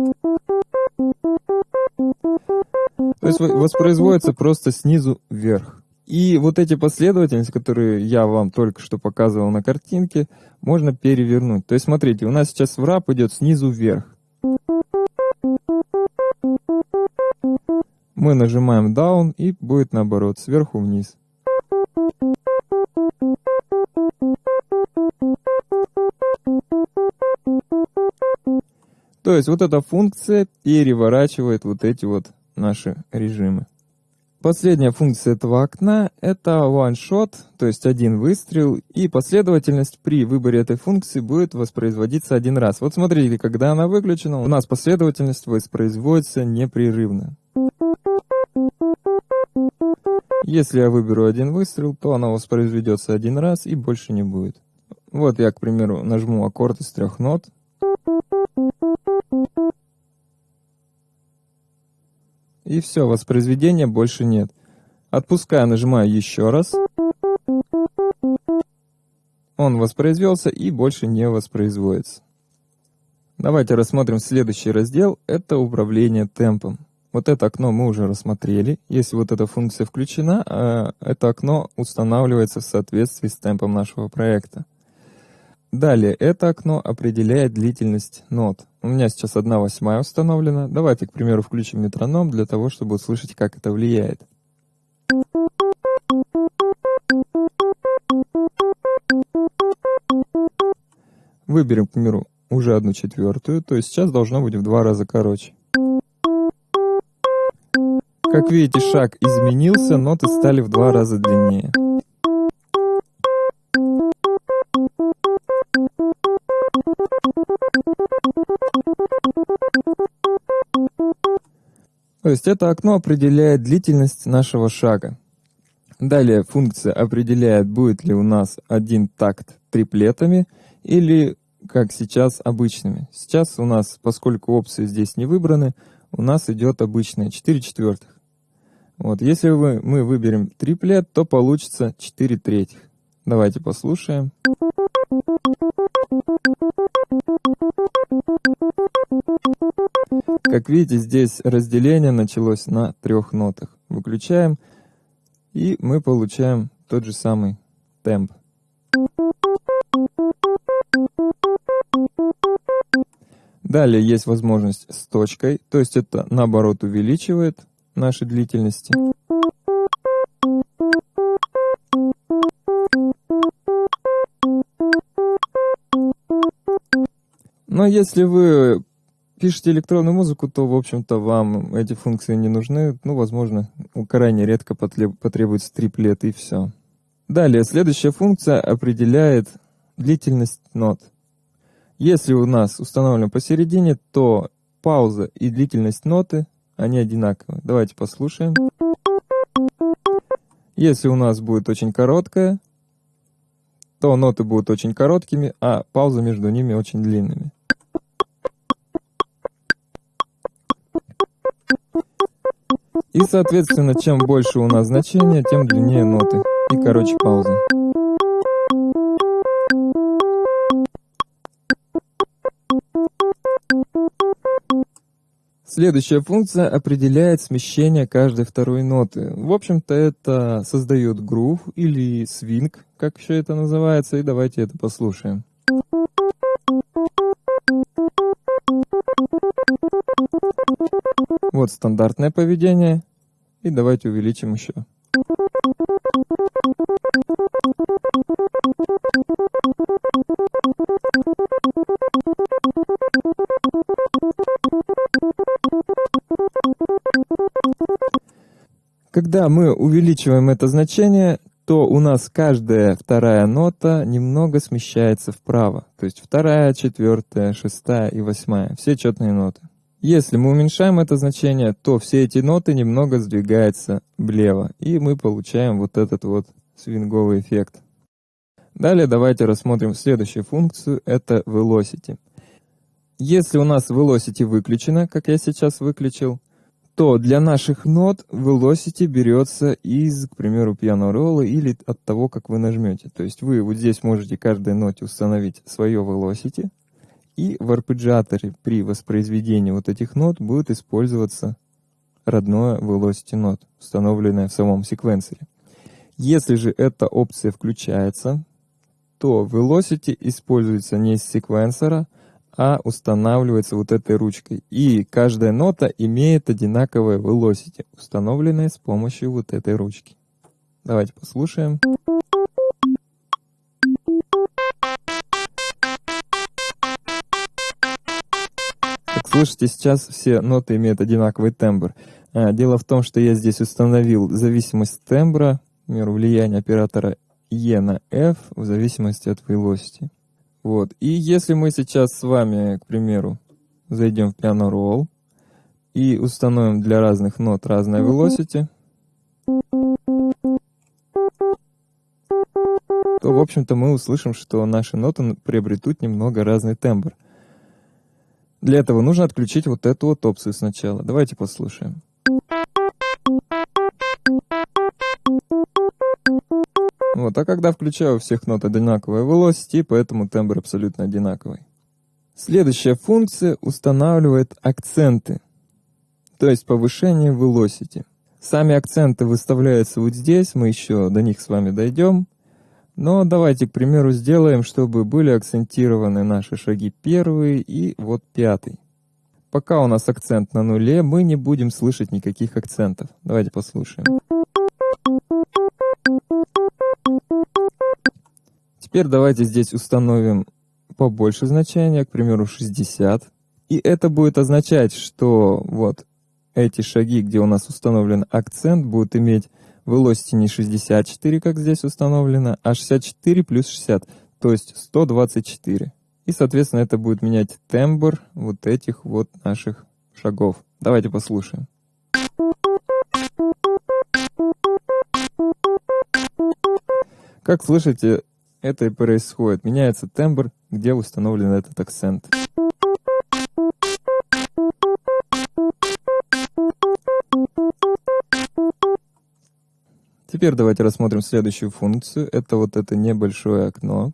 То есть воспроизводится просто снизу вверх. И вот эти последовательности, которые я вам только что показывал на картинке, можно перевернуть. То есть смотрите, у нас сейчас врап идет снизу вверх. Мы нажимаем down и будет наоборот, сверху вниз. То есть вот эта функция переворачивает вот эти вот наши режимы. Последняя функция этого окна — это one shot, то есть один выстрел, и последовательность при выборе этой функции будет воспроизводиться один раз. Вот смотрите, когда она выключена, у нас последовательность воспроизводится непрерывно. Если я выберу один выстрел, то она воспроизведется один раз и больше не будет. Вот я, к примеру, нажму аккорд из трех нот, И все, воспроизведения больше нет. Отпускаю, нажимаю еще раз. Он воспроизвелся и больше не воспроизводится. Давайте рассмотрим следующий раздел. Это управление темпом. Вот это окно мы уже рассмотрели. Если вот эта функция включена, а это окно устанавливается в соответствии с темпом нашего проекта. Далее, это окно определяет длительность нот. У меня сейчас 1 восьмая установлена. Давайте, к примеру, включим метроном для того, чтобы услышать, как это влияет. Выберем, к примеру, уже одну четвертую, то есть сейчас должно быть в два раза короче. Как видите, шаг изменился, ноты стали в два раза длиннее. То есть это окно определяет длительность нашего шага. Далее функция определяет, будет ли у нас один такт триплетами или, как сейчас, обычными. Сейчас у нас, поскольку опции здесь не выбраны, у нас идет обычная 4 четвертых. Вот, если вы, мы выберем триплет, то получится 4 третьих. Давайте послушаем. Как видите, здесь разделение началось на трех нотах. Выключаем, и мы получаем тот же самый темп. Далее есть возможность с точкой, то есть это наоборот увеличивает наши длительности. Но если вы пишете электронную музыку, то, в общем-то, вам эти функции не нужны. Ну, возможно, крайне редко потребуется триплет и все. Далее, следующая функция определяет длительность нот. Если у нас установлено посередине, то пауза и длительность ноты, они одинаковые. Давайте послушаем. Если у нас будет очень короткая, то ноты будут очень короткими, а пауза между ними очень длинными. И, соответственно, чем больше у нас значение, тем длиннее ноты и короче пауза. Следующая функция определяет смещение каждой второй ноты. В общем-то, это создает грув или свинг, как еще это называется, и давайте это послушаем. Вот стандартное поведение, и давайте увеличим еще. Когда мы увеличиваем это значение, то у нас каждая вторая нота немного смещается вправо. То есть вторая, четвертая, шестая и восьмая. Все четные ноты. Если мы уменьшаем это значение, то все эти ноты немного сдвигаются влево. И мы получаем вот этот вот свинговый эффект. Далее давайте рассмотрим следующую функцию. Это velocity. Если у нас velocity выключено, как я сейчас выключил, то для наших нот velocity берется из, к примеру, roll или от того, как вы нажмете. То есть вы вот здесь можете каждой ноте установить свое velocity, и в арпеджиаторе при воспроизведении вот этих нот будет использоваться родное velocity нот, установленное в самом секвенсоре. Если же эта опция включается, то velocity используется не из секвенсора, а устанавливается вот этой ручкой. И каждая нота имеет одинаковое velocity, установленное с помощью вот этой ручки. Давайте послушаем. Слышите, сейчас все ноты имеют одинаковый тембр. А, дело в том, что я здесь установил зависимость тембра, меру влияния оператора E на F в зависимости от velocity. Вот. И если мы сейчас с вами, к примеру, зайдем в Piano Roll и установим для разных нот разное velocity, то, в общем-то, мы услышим, что наши ноты приобретут немного разный тембр. Для этого нужно отключить вот эту вот опцию сначала. Давайте послушаем. Вот, а когда включаю у всех нот одинаковое velocity, поэтому тембр абсолютно одинаковый. Следующая функция устанавливает акценты, то есть повышение velocity. Сами акценты выставляются вот здесь, мы еще до них с вами дойдем. Но давайте, к примеру, сделаем, чтобы были акцентированы наши шаги первый и вот пятый. Пока у нас акцент на нуле, мы не будем слышать никаких акцентов. Давайте послушаем. Теперь давайте здесь установим побольше значения, к примеру, 60. И это будет означать, что вот эти шаги, где у нас установлен акцент, будут иметь velocity не 64, как здесь установлено, а 64 плюс 60, то есть 124. И, соответственно, это будет менять тембр вот этих вот наших шагов. Давайте послушаем. Как слышите, это и происходит. Меняется тембр, где установлен этот акцент. Теперь давайте рассмотрим следующую функцию. Это вот это небольшое окно.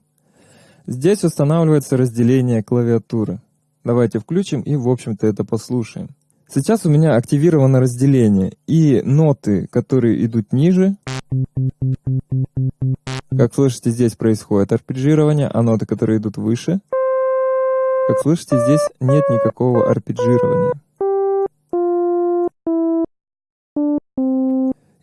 Здесь устанавливается разделение клавиатуры. Давайте включим и, в общем-то, это послушаем. Сейчас у меня активировано разделение, и ноты, которые идут ниже, как слышите, здесь происходит арпеджирование, а ноты, которые идут выше, как слышите, здесь нет никакого арпеджирования.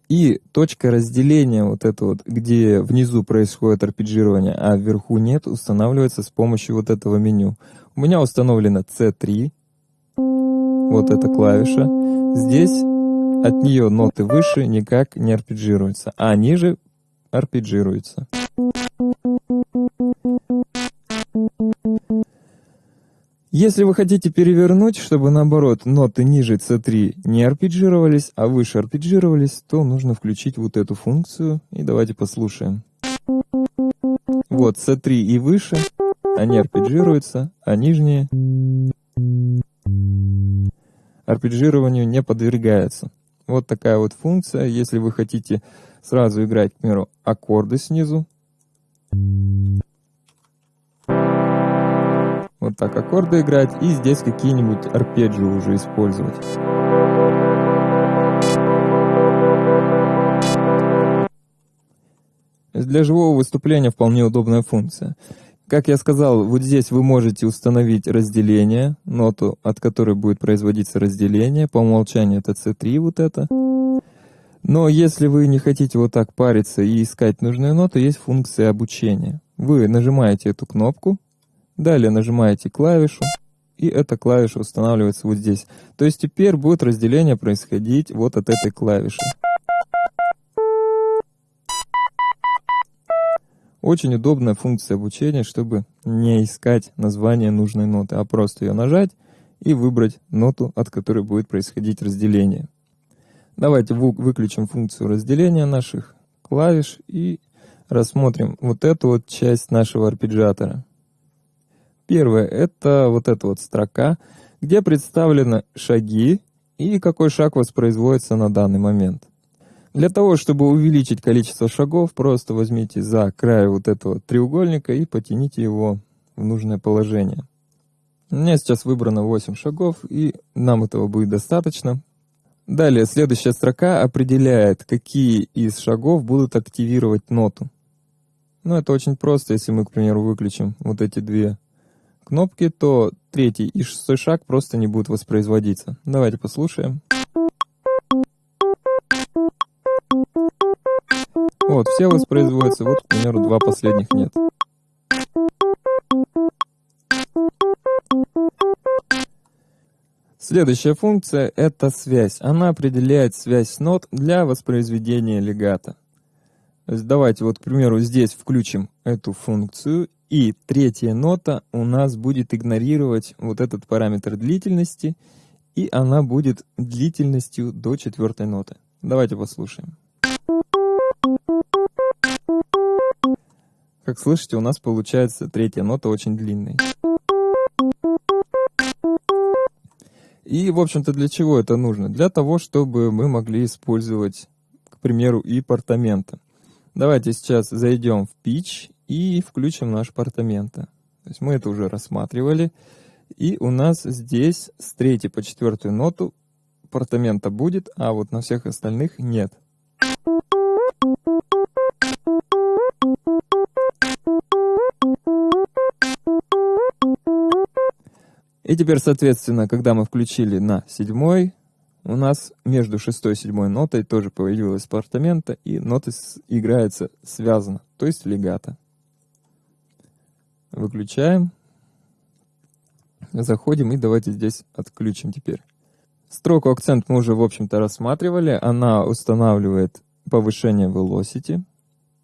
И точка разделения, вот это вот, где внизу происходит арпеджирование, а вверху нет, устанавливается с помощью вот этого меню. У меня установлено C3, вот эта клавиша. Здесь от нее ноты выше никак не арпеджируются, а ниже арпеджируются. Если вы хотите перевернуть, чтобы наоборот ноты ниже C3 не арпеджировались, а выше арпеджировались, то нужно включить вот эту функцию. И давайте послушаем. Вот C3 и выше, они арпеджируются, а нижние арпеджированию не подвергаются. Вот такая вот функция. Если вы хотите сразу играть, к примеру, аккорды снизу, вот так аккорды играть, и здесь какие-нибудь арпеджио уже использовать. Для живого выступления вполне удобная функция. Как я сказал, вот здесь вы можете установить разделение, ноту, от которой будет производиться разделение. По умолчанию это C3 вот это. Но если вы не хотите вот так париться и искать нужную ноту, есть функция обучения. Вы нажимаете эту кнопку, Далее нажимаете клавишу, и эта клавиша устанавливается вот здесь. То есть теперь будет разделение происходить вот от этой клавиши. Очень удобная функция обучения, чтобы не искать название нужной ноты, а просто ее нажать и выбрать ноту, от которой будет происходить разделение. Давайте выключим функцию разделения наших клавиш и рассмотрим вот эту вот часть нашего арпеджиатора. Первое — это вот эта вот строка, где представлены шаги и какой шаг воспроизводится на данный момент. Для того, чтобы увеличить количество шагов, просто возьмите за край вот этого треугольника и потяните его в нужное положение. У меня сейчас выбрано 8 шагов, и нам этого будет достаточно. Далее, следующая строка определяет, какие из шагов будут активировать ноту. Ну, это очень просто, если мы, к примеру, выключим вот эти две кнопки, то третий и шестой шаг просто не будут воспроизводиться. Давайте послушаем. Вот, все воспроизводятся, вот, к примеру, два последних нет. Следующая функция — это связь. Она определяет связь нот для воспроизведения легата. Давайте вот, к примеру, здесь включим эту функцию и третья нота у нас будет игнорировать вот этот параметр длительности, и она будет длительностью до четвертой ноты. Давайте послушаем. Как слышите, у нас получается третья нота очень длинной. И, в общем-то, для чего это нужно? Для того, чтобы мы могли использовать, к примеру, и портамента. Давайте сейчас зайдем в Pitch и включим наш апартаменты. То есть мы это уже рассматривали. И у нас здесь с третьей по четвертую ноту апартамента будет, а вот на всех остальных нет. И теперь, соответственно, когда мы включили на седьмой, у нас между шестой и седьмой нотой тоже появилась апартамента, и ноты играются связано, то есть легато. Выключаем. Заходим и давайте здесь отключим теперь. Строку акцент мы уже, в общем-то, рассматривали. Она устанавливает повышение velocity.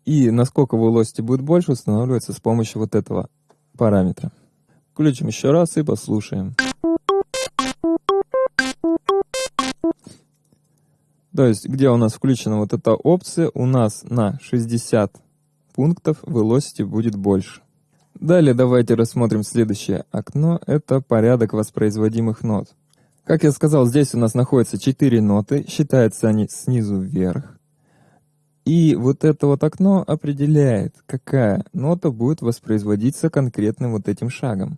И насколько velocity будет больше, устанавливается с помощью вот этого параметра. Включим еще раз и послушаем. То есть, где у нас включена вот эта опция, у нас на 60 пунктов velocity будет больше. Далее давайте рассмотрим следующее окно. Это порядок воспроизводимых нот. Как я сказал, здесь у нас находятся 4 ноты. Считаются они снизу вверх. И вот это вот окно определяет, какая нота будет воспроизводиться конкретным вот этим шагом.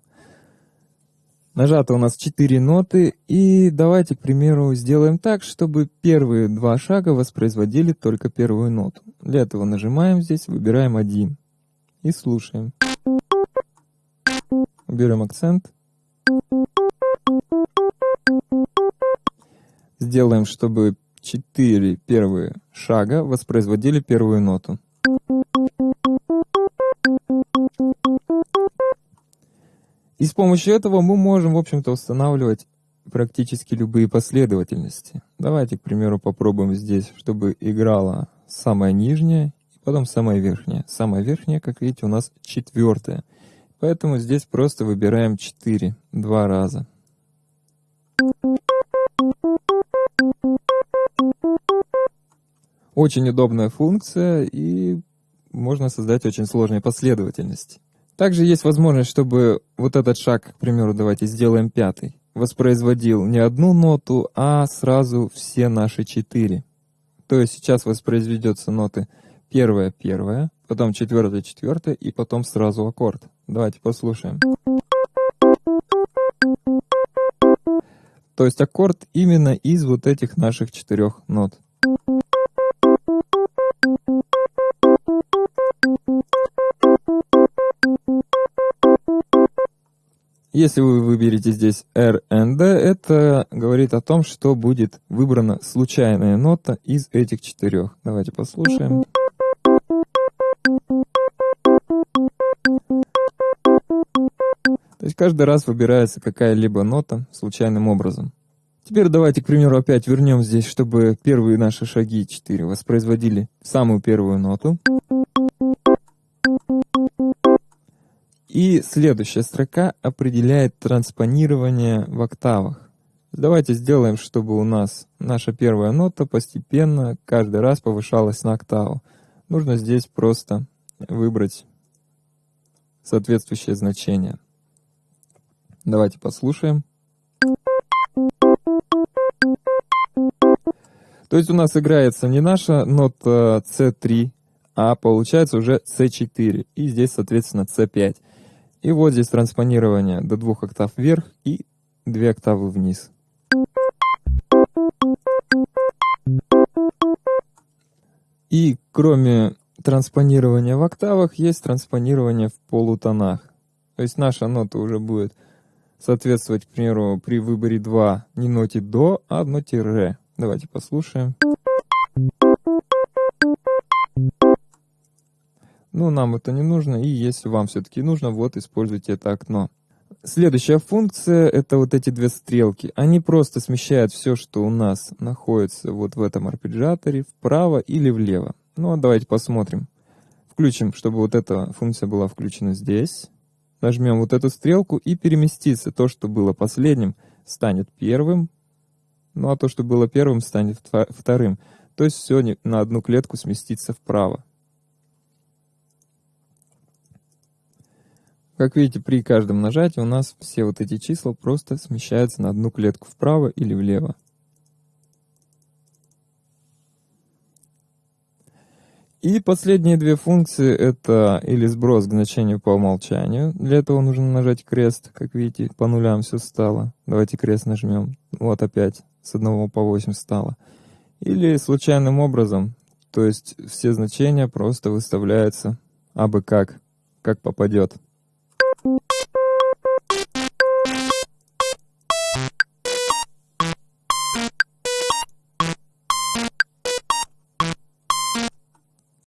Нажато у нас 4 ноты, и давайте, к примеру, сделаем так, чтобы первые два шага воспроизводили только первую ноту. Для этого нажимаем здесь, выбираем один и слушаем. Берем акцент. Сделаем, чтобы четыре первые шага воспроизводили первую ноту. И с помощью этого мы можем, в общем-то, устанавливать практически любые последовательности. Давайте, к примеру, попробуем здесь, чтобы играла самая нижняя и потом самая верхняя. Самая верхняя, как видите, у нас четвертая. Поэтому здесь просто выбираем 4 два раза. Очень удобная функция и можно создать очень сложные последовательности. Также есть возможность, чтобы вот этот шаг, к примеру, давайте сделаем пятый, воспроизводил не одну ноту, а сразу все наши четыре. То есть сейчас воспроизведется ноты первая, первая, потом четвертая, четвертая и потом сразу аккорд. Давайте послушаем. То есть аккорд именно из вот этих наших четырех нот. Если вы выберете здесь R and D, это говорит о том, что будет выбрана случайная нота из этих четырех. Давайте послушаем. То есть каждый раз выбирается какая-либо нота случайным образом. Теперь давайте, к примеру, опять вернем здесь, чтобы первые наши шаги 4 воспроизводили самую первую ноту. И следующая строка определяет транспонирование в октавах. Давайте сделаем, чтобы у нас наша первая нота постепенно каждый раз повышалась на октаву. Нужно здесь просто выбрать соответствующее значение. Давайте послушаем. То есть у нас играется не наша нота C3, а получается уже C4. И здесь, соответственно, C5. И вот здесь транспонирование до двух октав вверх и две октавы вниз. И кроме транспонирования в октавах, есть транспонирование в полутонах. То есть наша нота уже будет соответствовать, к примеру, при выборе 2 не ноте до, а ноте ре. Давайте послушаем. Ну, нам это не нужно, и если вам все-таки нужно, вот используйте это окно. Следующая функция — это вот эти две стрелки. Они просто смещают все, что у нас находится вот в этом арпеджиаторе, вправо или влево. Ну, а давайте посмотрим. Включим, чтобы вот эта функция была включена здесь. Нажмем вот эту стрелку и переместится. То, что было последним, станет первым, ну а то, что было первым, станет вторым. То есть все на одну клетку сместится вправо. Как видите, при каждом нажатии у нас все вот эти числа просто смещаются на одну клетку вправо или влево. И последние две функции это или сброс к значению по умолчанию. Для этого нужно нажать крест. Как видите, по нулям все стало. Давайте крест нажмем. Вот опять с 1 по 8 стало. Или случайным образом. То есть все значения просто выставляются абы как, как попадет.